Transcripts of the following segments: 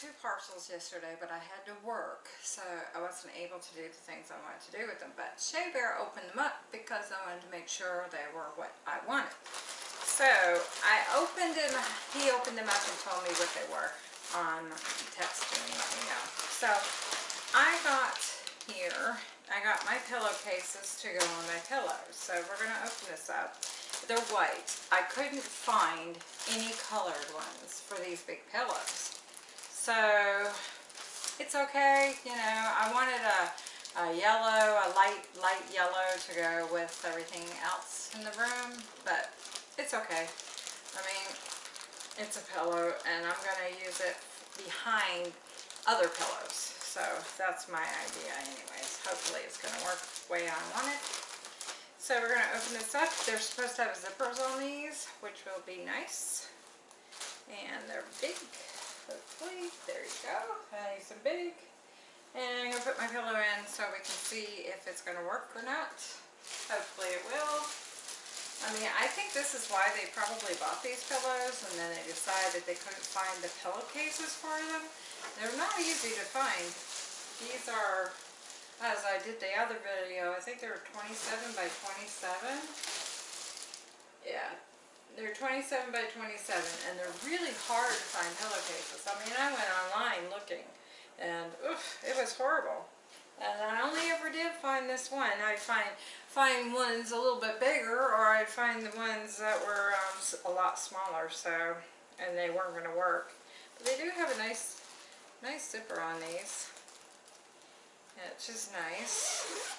two parcels yesterday, but I had to work, so I wasn't able to do the things I wanted to do with them. But Shea Bear opened them up because I wanted to make sure they were what I wanted. So I opened them, he opened them up and told me what they were on text and let me know. So I got here, I got my pillowcases to go on my pillows. So we're gonna open this up. They're white. I couldn't find any colored ones for these big pillows. So it's okay, you know, I wanted a, a yellow, a light, light yellow to go with everything else in the room, but it's okay. I mean, it's a pillow and I'm gonna use it behind other pillows. So that's my idea anyways. Hopefully it's gonna work the way I want it. So we're gonna open this up. They're supposed to have zippers on these, which will be nice. And they're big hopefully. There you go, nice and big. And I'm gonna put my pillow in so we can see if it's gonna work or not. Hopefully it will. I mean, I think this is why they probably bought these pillows and then they decided they couldn't find the pillowcases for them. They're not easy to find. These are, as I did the other video, I think they were 27 by 27. Yeah, they're 27 by 27 and they're really hard to find pillowcases. I mean, I went online looking and oof, it was horrible. And I only ever did find this one. I'd find, find ones a little bit bigger or I'd find the ones that were um, a lot smaller so, and they weren't going to work. But they do have a nice, nice zipper on these. Which is nice.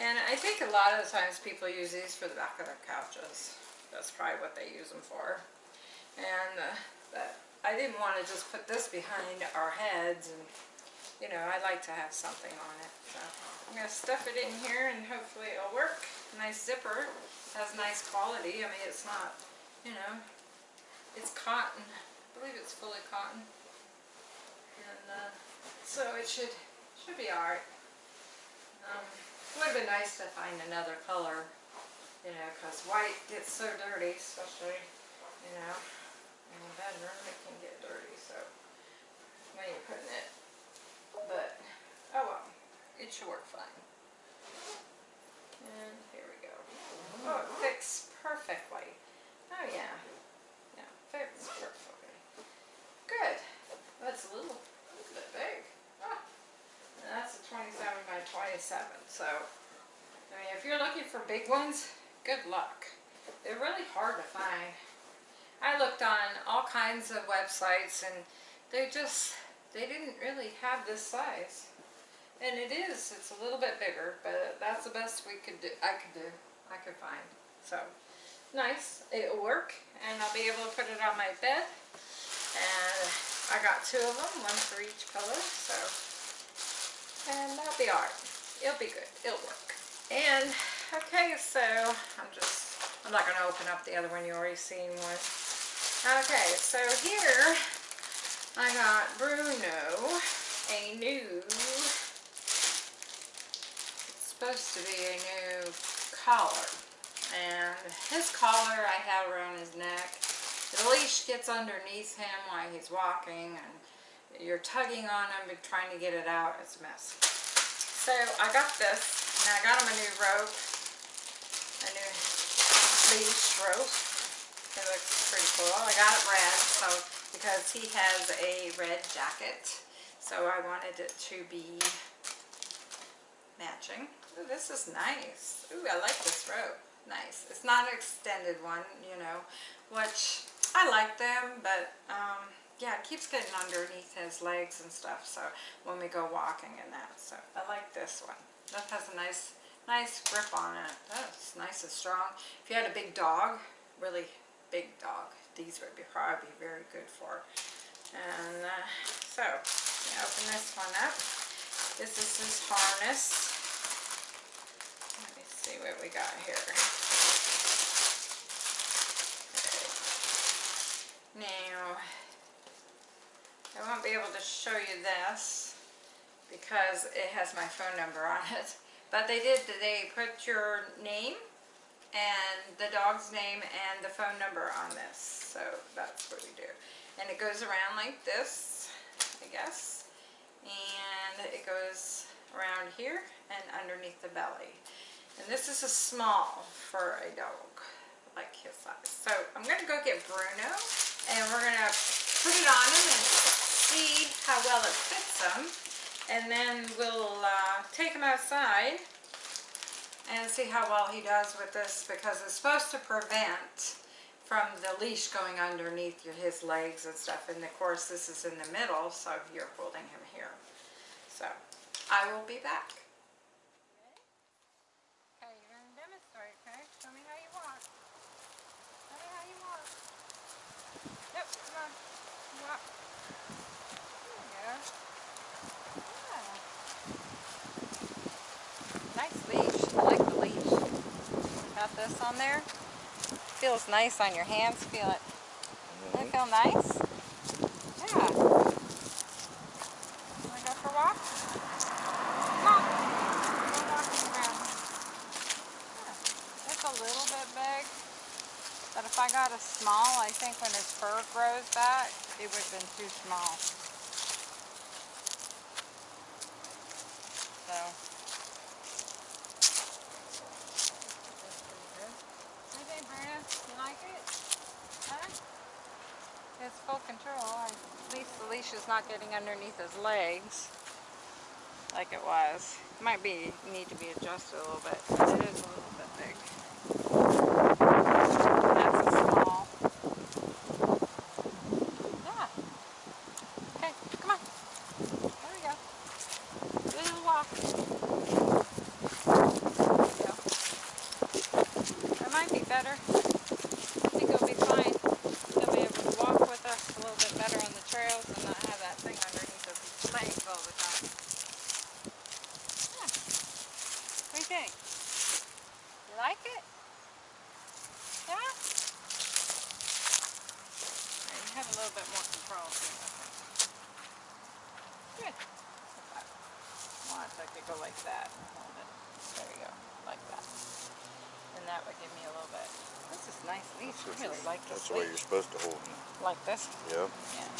And I think a lot of the times people use these for the back of their couches. That's probably what they use them for. And uh, I didn't want to just put this behind our heads and you know, I like to have something on it. So I'm going to stuff it in here and hopefully it'll work. Nice zipper. Has nice quality. I mean, it's not, you know, it's cotton. I believe it's fully cotton. And uh, so it should, should be alright. Um, would have been nice to find another color you know, because white gets so dirty, especially, you know, in the bedroom, it can get dirty, so when you're putting it, but, oh well, it should work fine. And here we go. Oh, it fits perfectly. Oh yeah, yeah, fits perfectly. Good. That's a little, a little bit big. Ah. That's a 27 by 27, so, I mean, if you're looking for big ones, good luck. They're really hard to find. I looked on all kinds of websites and they just, they didn't really have this size. And it is, it's a little bit bigger, but that's the best we could do, I could do, I could find. So, nice, it'll work, and I'll be able to put it on my bed. And I got two of them, one for each pillow, so, and that'll be alright. It'll be good, it'll work. And Okay, so I'm just, I'm not going to open up the other one. You already seen one. Okay, so here I got Bruno a new, it's supposed to be a new collar. And his collar I have around his neck. The leash gets underneath him while he's walking and you're tugging on him and trying to get it out. It's a mess. So I got this and I got him a new rope a new leash rope. It looks pretty cool. I got it red so because he has a red jacket. So I wanted it to be matching. Ooh, this is nice. Ooh, I like this rope. Nice. It's not an extended one, you know, which I like them, but um, yeah, it keeps getting underneath his legs and stuff. So when we go walking and that, so I like this one. That has a nice nice grip on it. That's nice and strong. If you had a big dog, really big dog, these would be probably be very good for. And uh, so, open this one up. This is his harness. Let me see what we got here. Now, I won't be able to show you this because it has my phone number on it. But they did, they put your name and the dog's name and the phone number on this. So that's what we do. And it goes around like this. I guess. And it goes around here and underneath the belly. And this is a small for a dog, like his size. So I'm going to go get Bruno and we're going to put it on him and see how well it fits him. And then we'll uh, take him outside and see how well he does with this because it's supposed to prevent from the leash going underneath your, his legs and stuff. And of course this is in the middle, so you're holding him here. So I will be back. Okay, you're going to demonstrate, okay? Show me how you walk. Show me how you walk. Yep, come on. Walk. There you go. Yeah. Nice leash. I like the leash. Got this on there. Feels nice on your hands. Feel it. Doesn't it feel nice? Yeah. Wanna go for a walk? Come on. Go walking around. Yeah. It's a little bit big. But if I got a small, I think when his fur grows back, it would have been too small. So. What do you think, Brandon? You like it? Huh? It's full control. At least not getting underneath his legs like it was. It might be need to be adjusted a little bit. It is a little bit big. That's a small. Yeah. Okay, come on. There we go. Do little walk. There. That might be better. I think it'll be fine. He'll be able to walk with us a little bit better on the trails and not have that thing underneath his legs all the time. Yeah. What do you think? You like it? Yeah? Yeah, you have a little bit more control too, I think. Good. Okay. Watch, I could go like that. There you go. Like that. And that would give me a little bit. This is nice leash. I really like this That's the way you're supposed to hold them. Like this? Yep. Yeah.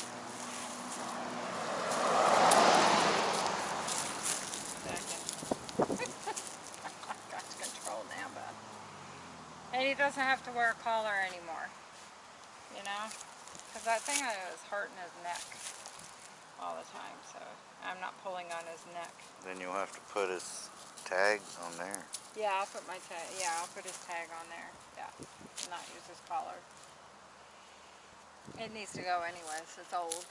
Second. Got control now, bud. And he doesn't have to wear a collar anymore. You know? Because that thing is hurting his neck all the time, so I'm not pulling on his neck. Then you'll have to put his tag on there. Yeah, I'll put my tag, yeah, I'll put his tag on there. Yeah, and not use his collar. It needs to go anyways, it's old.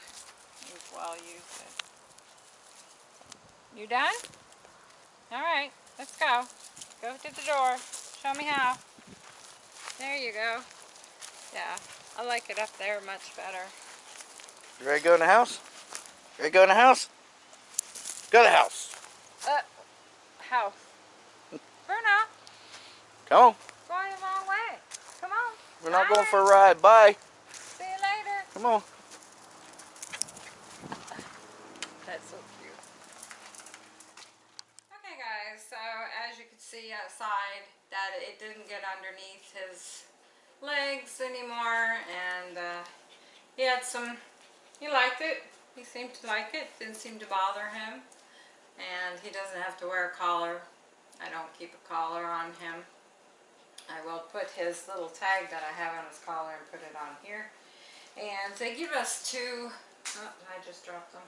We've well used it. You done? Alright, let's go. Go to the door. Show me how. There you go. Yeah, I like it up there much better. You ready to go in the house? Ready to go in the house? Go to the house. Uh, house. Bruno, Come on. going the wrong way. Come on. We're not going for a ride. Bye. See you later. Come on. That's so cute. Okay guys, so as you can see outside that it didn't get underneath his legs anymore and uh, he had some, he liked it. He seemed to like it, didn't seem to bother him. And he doesn't have to wear a collar. I don't keep a collar on him. I will put his little tag that I have on his collar and put it on here. And they give us two, oh, I just dropped them.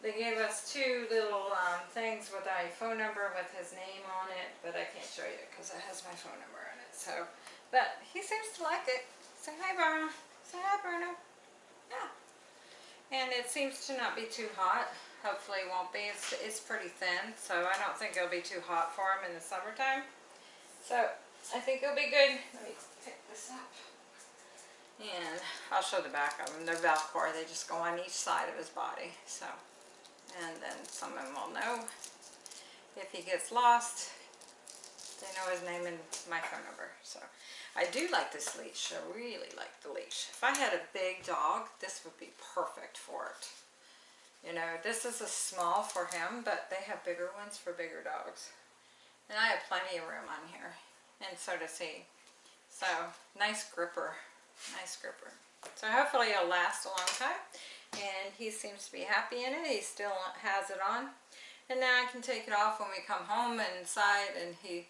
They gave us two little um, things with a phone number with his name on it, but I can't show you because it has my phone number on it. So, but he seems to like it. Say hi, Bruno. Say hi, Bruno. Yeah. And it seems to not be too hot. Hopefully it won't be. It's, it's pretty thin, so I don't think it'll be too hot for him in the summertime. So I think it'll be good. Let me pick this up. And I'll show the back of them. They're Velcro. They just go on each side of his body. So, and then someone will know if he gets lost. They know his name and my phone number. So, I do like this leash. I really like the leash. If I had a big dog, this would be perfect for it. You know, this is a small for him, but they have bigger ones for bigger dogs. And I have plenty of room on here. And so does he. So, nice gripper. Nice gripper. So hopefully it'll last a long time. And he seems to be happy in it. He still has it on. And now I can take it off when we come home inside and he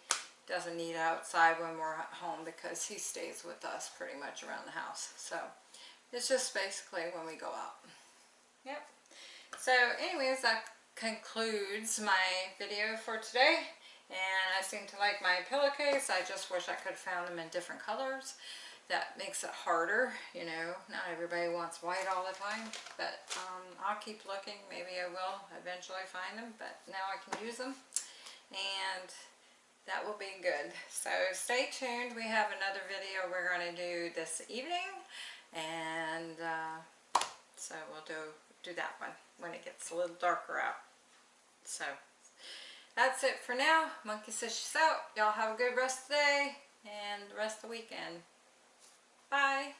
doesn't need outside when we're at home because he stays with us pretty much around the house. So it's just basically when we go out. Yep. So anyways, that concludes my video for today. And I seem to like my pillowcase. I just wish I could have found them in different colors. That makes it harder, you know. Not everybody wants white all the time. But um, I'll keep looking. Maybe I will eventually find them. But now I can use them. And that will be good. So stay tuned. We have another video we're going to do this evening. And uh, so we'll do, do that one when it gets a little darker out. So that's it for now. Monkey says she's out. Y'all have a good rest of the day and the rest of the weekend. Bye.